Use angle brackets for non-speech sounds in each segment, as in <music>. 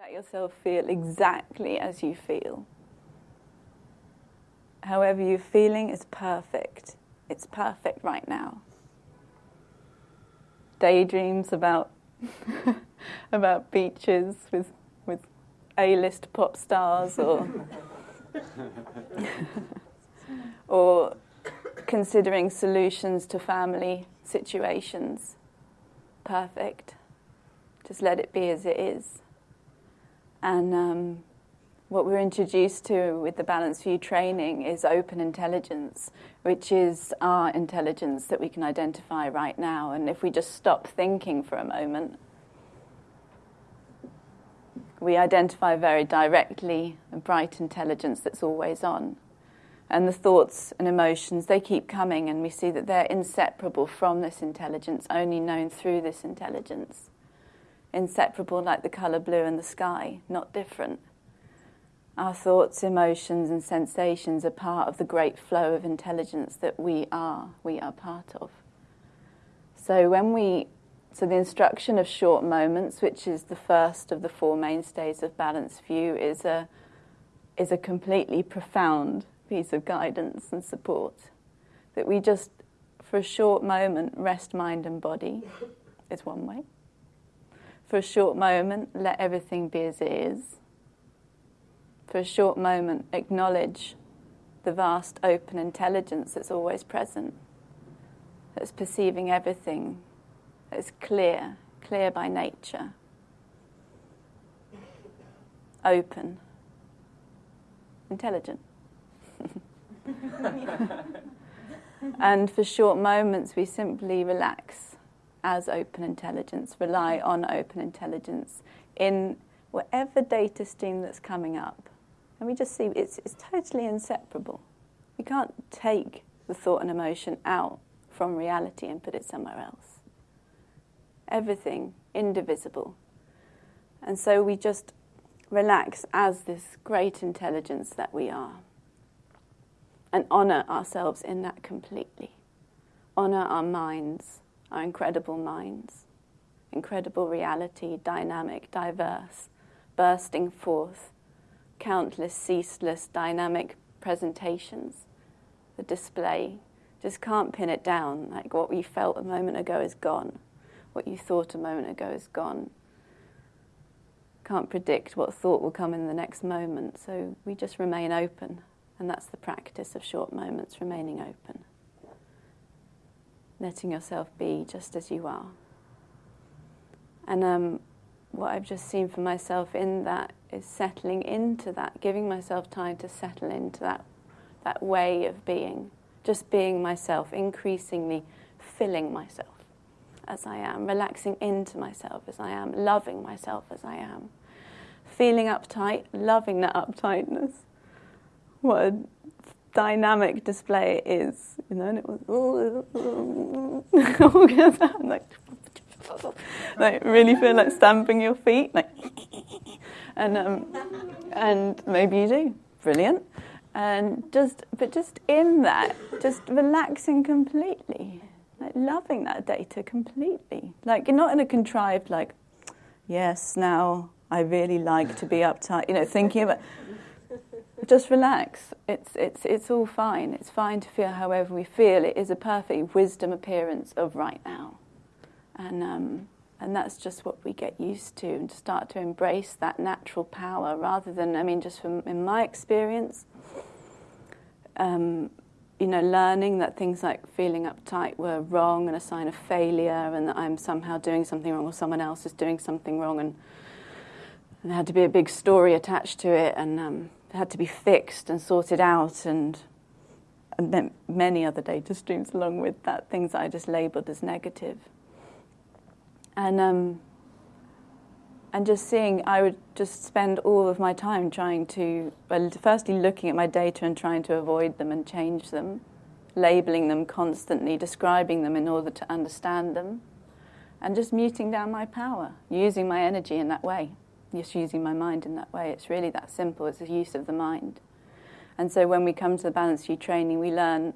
Let yourself feel exactly as you feel. However you're feeling is perfect. It's perfect right now. Daydreams about <laughs> about beaches with with A-list pop stars or <laughs> or considering solutions to family situations. Perfect. Just let it be as it is. And um, what we're introduced to with the Balanced View training is open intelligence, which is our intelligence that we can identify right now. And if we just stop thinking for a moment, we identify very directly a bright intelligence that's always on. And the thoughts and emotions, they keep coming, and we see that they're inseparable from this intelligence, only known through this intelligence inseparable like the colour blue and the sky, not different. Our thoughts, emotions, and sensations are part of the great flow of intelligence that we are, we are part of. So when we so the instruction of short moments, which is the first of the four mainstays of balanced view, is a is a completely profound piece of guidance and support. That we just, for a short moment, rest mind and body is one way for a short moment, let everything be as it is. For a short moment, acknowledge the vast open intelligence that's always present, that's perceiving everything, that's clear, clear by nature, open, intelligent. <laughs> and for short moments, we simply relax as open intelligence, rely on open intelligence in whatever data stream that's coming up. And we just see it's, it's totally inseparable. You can't take the thought and emotion out from reality and put it somewhere else. Everything indivisible. And so we just relax as this great intelligence that we are and honor ourselves in that completely. Honor our minds our incredible minds, incredible reality, dynamic, diverse, bursting forth, countless, ceaseless, dynamic presentations. The display just can't pin it down. Like what you felt a moment ago is gone. What you thought a moment ago is gone. Can't predict what thought will come in the next moment. So we just remain open. And that's the practice of short moments, remaining open letting yourself be just as you are. And um, what I've just seen for myself in that is settling into that, giving myself time to settle into that, that way of being, just being myself, increasingly filling myself as I am, relaxing into myself as I am, loving myself as I am, feeling uptight, loving that uptightness. What a dynamic display is, you know, and it was <laughs> like, <laughs> like really feel like stamping your feet, like, <laughs> and um, and maybe you do, brilliant, and just but just in that, just relaxing completely, like loving that data completely, like you're not in a contrived like, yes, now I really like to be uptight, you know, thinking about just relax. It's, it's, it's all fine. It's fine to feel however we feel. It is a perfect wisdom appearance of right now. And, um, and that's just what we get used to and to start to embrace that natural power rather than, I mean, just from in my experience, um, you know, learning that things like feeling uptight were wrong and a sign of failure and that I'm somehow doing something wrong or someone else is doing something wrong and, and there had to be a big story attached to it and um, had to be fixed and sorted out and, and many other data streams along with that, things that I just labelled as negative. And, um, and just seeing, I would just spend all of my time trying to, well, firstly looking at my data and trying to avoid them and change them, labelling them constantly, describing them in order to understand them, and just muting down my power, using my energy in that way just using my mind in that way. It's really that simple. It's the use of the mind. And so when we come to the Balanced View training, we learn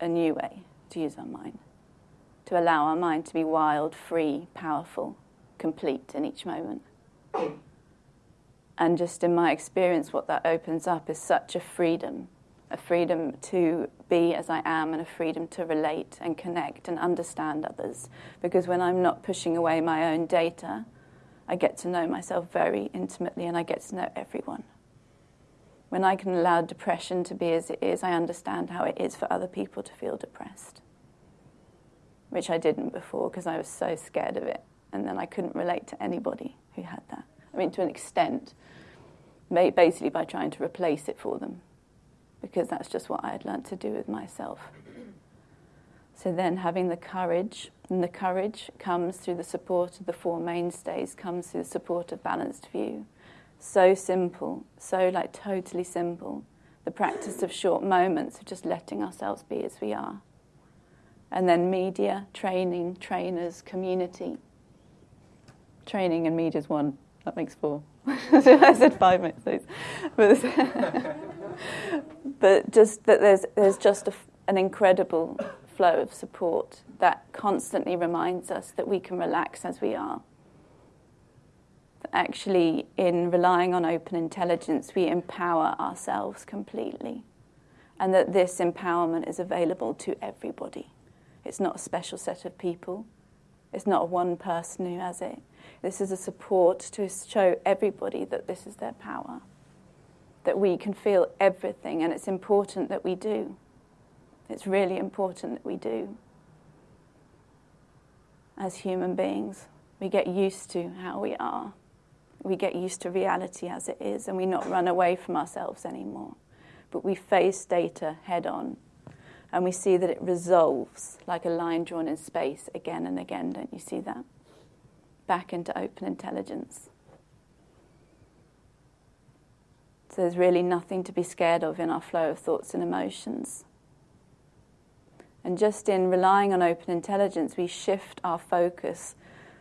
a new way to use our mind, to allow our mind to be wild, free, powerful, complete in each moment. And just in my experience, what that opens up is such a freedom a freedom to be as I am and a freedom to relate and connect and understand others. Because when I'm not pushing away my own data, I get to know myself very intimately and I get to know everyone. When I can allow depression to be as it is, I understand how it is for other people to feel depressed, which I didn't before because I was so scared of it. And then I couldn't relate to anybody who had that. I mean, to an extent, basically by trying to replace it for them because that's just what I had learnt to do with myself. So then having the courage, and the courage comes through the support of the four mainstays, comes through the support of balanced view. So simple, so like totally simple. The practice of short moments of just letting ourselves be as we are. And then media, training, trainers, community. Training and media is one. That makes four. <laughs> I said five minutes. But, <laughs> but just that there's, there's just a, an incredible flow of support that constantly reminds us that we can relax as we are. Actually, in relying on open intelligence, we empower ourselves completely. And that this empowerment is available to everybody. It's not a special set of people, it's not one person who has it. This is a support to show everybody that this is their power, that we can feel everything, and it's important that we do. It's really important that we do. As human beings, we get used to how we are. We get used to reality as it is, and we not run away from ourselves anymore. But we face data head on, and we see that it resolves like a line drawn in space again and again. Don't you see that? Back into open intelligence. So there's really nothing to be scared of in our flow of thoughts and emotions. And just in relying on open intelligence, we shift our focus.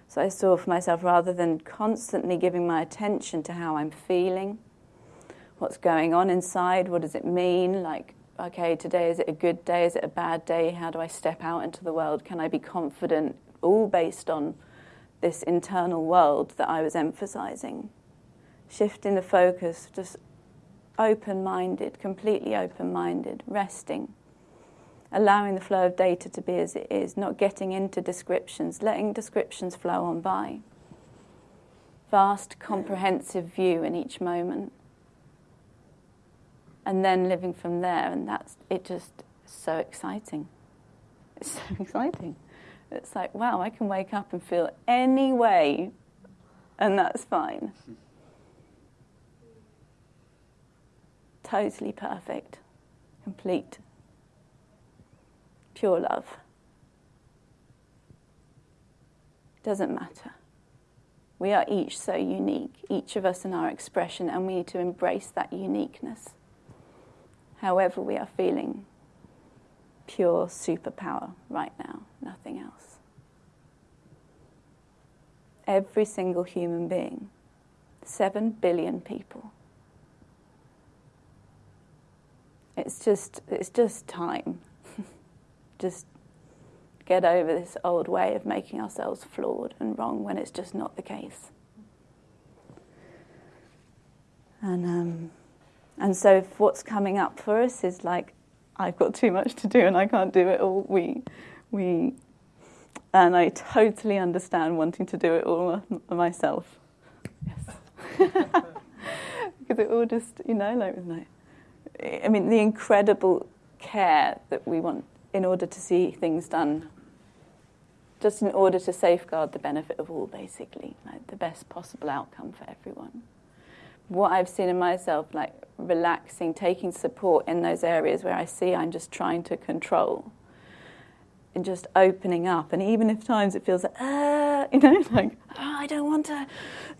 So I saw for myself, rather than constantly giving my attention to how I'm feeling, what's going on inside, what does it mean? Like, okay, today is it a good day? Is it a bad day? How do I step out into the world? Can I be confident? All based on this internal world that I was emphasizing. Shifting the focus, just open minded, completely open minded, resting allowing the flow of data to be as it is, not getting into descriptions, letting descriptions flow on by. Vast, comprehensive view in each moment. And then living from there, and that's it just so exciting. It's so <laughs> exciting. It's like, wow, I can wake up and feel any way, and that's fine. Totally perfect, complete pure love. Doesn't matter. We are each so unique, each of us in our expression, and we need to embrace that uniqueness. However, we are feeling pure superpower right now, nothing else. Every single human being, seven billion people. It's just, it's just time just get over this old way of making ourselves flawed and wrong when it's just not the case. And um, and so if what's coming up for us is like I've got too much to do and I can't do it all. We we and I totally understand wanting to do it all myself. <laughs> Yes. because it all just you know like, like I mean the incredible care that we want in order to see things done, just in order to safeguard the benefit of all, basically, like the best possible outcome for everyone. What I've seen in myself, like relaxing, taking support in those areas where I see I'm just trying to control, and just opening up. And even if times it feels like, ah, <laughs> you know, like, oh, I don't want to,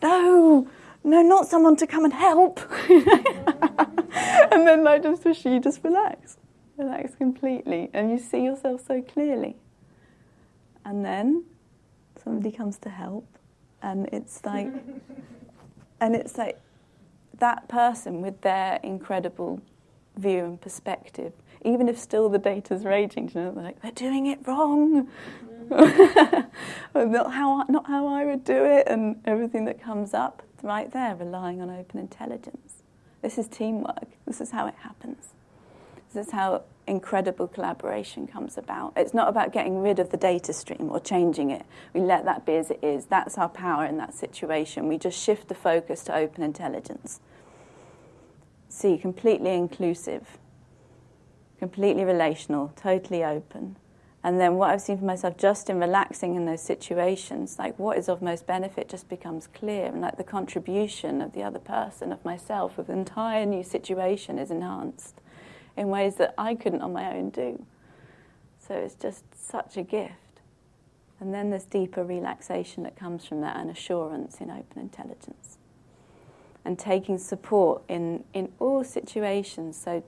no, no, not someone to come and help. <laughs> and then like just you just relax relax completely, and you see yourself so clearly. And then somebody comes to help, and it's like, <laughs> and it's like that person with their incredible view and perspective, even if still the data's raging, you know, they're like, they're doing it wrong. Mm. <laughs> not how not how I would do it, and everything that comes up. right there, relying on open intelligence. This is teamwork. This is how it happens. This is how incredible collaboration comes about. It's not about getting rid of the data stream or changing it. We let that be as it is. That's our power in that situation. We just shift the focus to open intelligence. See, completely inclusive, completely relational, totally open. And then what I've seen for myself just in relaxing in those situations, like what is of most benefit just becomes clear. And like the contribution of the other person, of myself, of the entire new situation is enhanced in ways that I couldn't on my own do. So it's just such a gift. And then there's deeper relaxation that comes from that and assurance in open intelligence. And taking support in, in all situations. So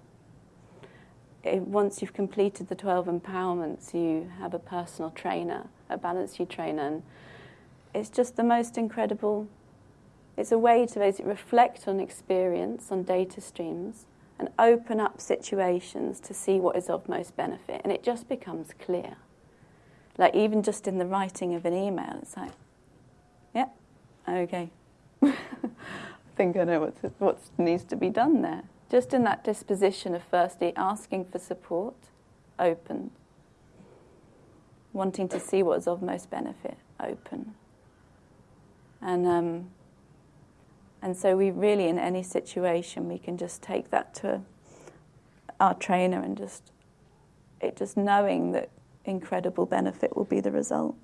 eh, once you've completed the 12 empowerments, you have a personal trainer, a Balanced View trainer. And it's just the most incredible. It's a way to basically reflect on experience, on data streams, and open up situations to see what is of most benefit. And it just becomes clear. Like, even just in the writing of an email, it's like, yeah, okay. I <laughs> think I know what, what needs to be done there. Just in that disposition of firstly asking for support, open. Wanting to see what is of most benefit, open. And um, and so we really, in any situation, we can just take that to our trainer and just, it just knowing that incredible benefit will be the result.